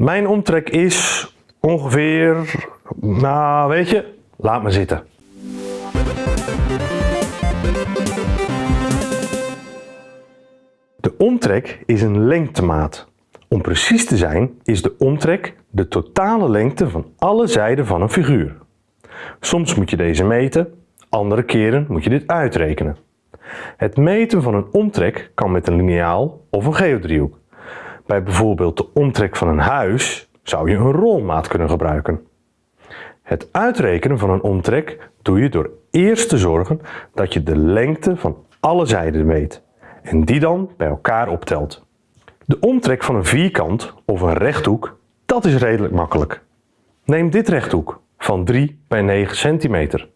Mijn omtrek is ongeveer, nou weet je, laat me zitten. De omtrek is een lengtemaat. Om precies te zijn is de omtrek de totale lengte van alle zijden van een figuur. Soms moet je deze meten, andere keren moet je dit uitrekenen. Het meten van een omtrek kan met een liniaal of een geodriehoek. Bij bijvoorbeeld de omtrek van een huis zou je een rolmaat kunnen gebruiken. Het uitrekenen van een omtrek doe je door eerst te zorgen dat je de lengte van alle zijden weet en die dan bij elkaar optelt. De omtrek van een vierkant of een rechthoek, dat is redelijk makkelijk. Neem dit rechthoek van 3 bij 9 centimeter.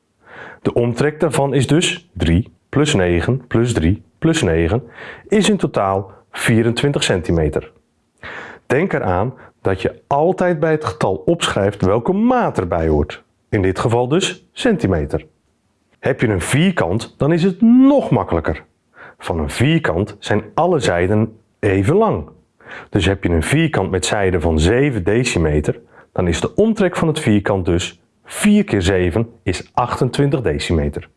De omtrek daarvan is dus 3 plus 9 plus 3 plus 9 is in totaal 24 centimeter. Denk eraan dat je altijd bij het getal opschrijft welke maat erbij hoort. In dit geval dus centimeter. Heb je een vierkant, dan is het nog makkelijker. Van een vierkant zijn alle zijden even lang. Dus heb je een vierkant met zijden van 7 decimeter, dan is de omtrek van het vierkant dus 4 keer 7 is 28 decimeter.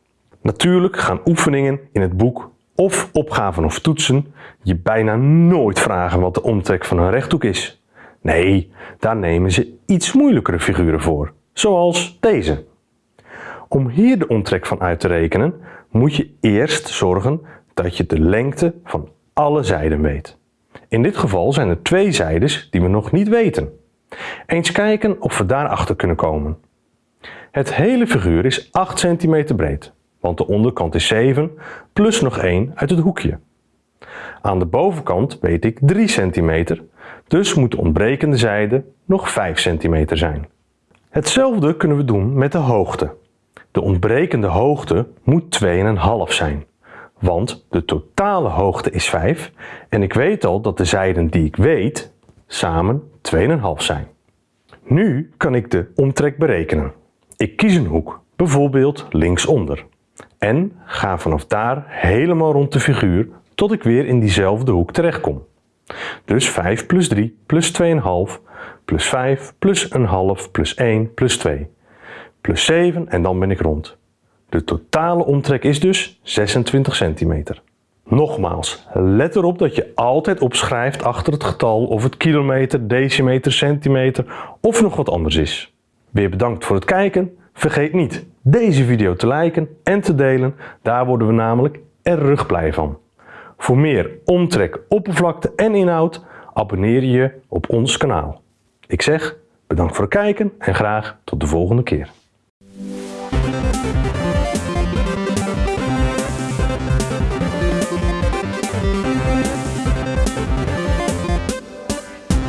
Natuurlijk gaan oefeningen in het boek of opgaven of toetsen je bijna nooit vragen wat de omtrek van een rechthoek is. Nee, daar nemen ze iets moeilijkere figuren voor, zoals deze. Om hier de omtrek van uit te rekenen, moet je eerst zorgen dat je de lengte van alle zijden weet. In dit geval zijn er twee zijdes die we nog niet weten. Eens kijken of we daarachter kunnen komen. Het hele figuur is 8 cm breed, want de onderkant is 7 plus nog 1 uit het hoekje. Aan de bovenkant weet ik 3 cm, dus moet de ontbrekende zijde nog 5 cm zijn. Hetzelfde kunnen we doen met de hoogte. De ontbrekende hoogte moet 2,5 zijn, want de totale hoogte is 5 en ik weet al dat de zijden die ik weet samen 2,5 zijn. Nu kan ik de omtrek berekenen. Ik kies een hoek, bijvoorbeeld linksonder, en ga vanaf daar helemaal rond de figuur tot ik weer in diezelfde hoek terechtkom. Dus 5 plus 3 plus 2,5 plus 5 plus een half plus 1 plus 2 plus 7 en dan ben ik rond. De totale omtrek is dus 26 centimeter. Nogmaals, let erop dat je altijd opschrijft achter het getal of het kilometer, decimeter, centimeter of nog wat anders is. Weer bedankt voor het kijken. Vergeet niet deze video te liken en te delen. Daar worden we namelijk erg blij van. Voor meer omtrek, oppervlakte en inhoud abonneer je op ons kanaal. Ik zeg bedankt voor het kijken en graag tot de volgende keer.